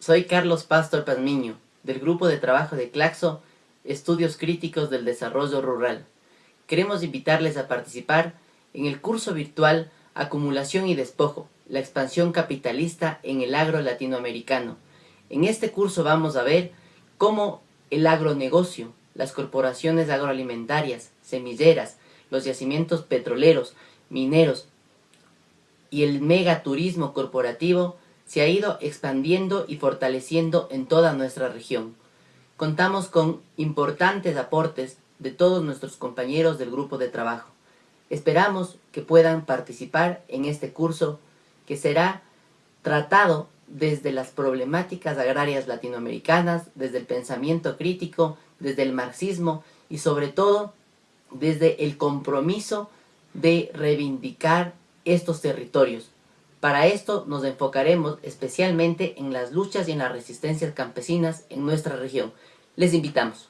soy Carlos Pastor Pazmiño, del Grupo de Trabajo de Claxo, Estudios Críticos del Desarrollo Rural. Queremos invitarles a participar en el curso virtual Acumulación y Despojo, la expansión capitalista en el agro latinoamericano. En este curso vamos a ver cómo el agronegocio, las corporaciones agroalimentarias, semilleras, los yacimientos petroleros, mineros y el megaturismo corporativo se ha ido expandiendo y fortaleciendo en toda nuestra región. Contamos con importantes aportes de todos nuestros compañeros del grupo de trabajo. Esperamos que puedan participar en este curso que será tratado desde las problemáticas agrarias latinoamericanas, desde el pensamiento crítico, desde el marxismo y sobre todo desde el compromiso de reivindicar estos territorios. Para esto nos enfocaremos especialmente en las luchas y en las resistencias campesinas en nuestra región. Les invitamos.